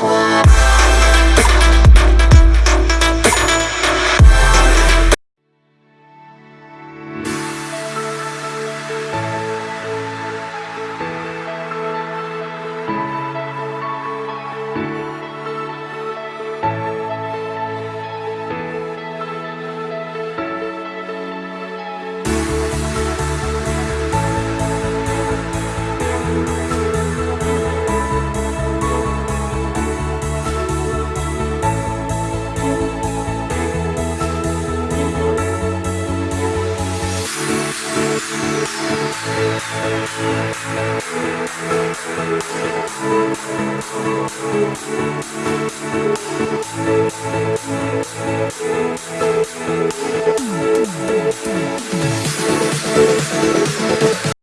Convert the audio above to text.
voice. Thank you.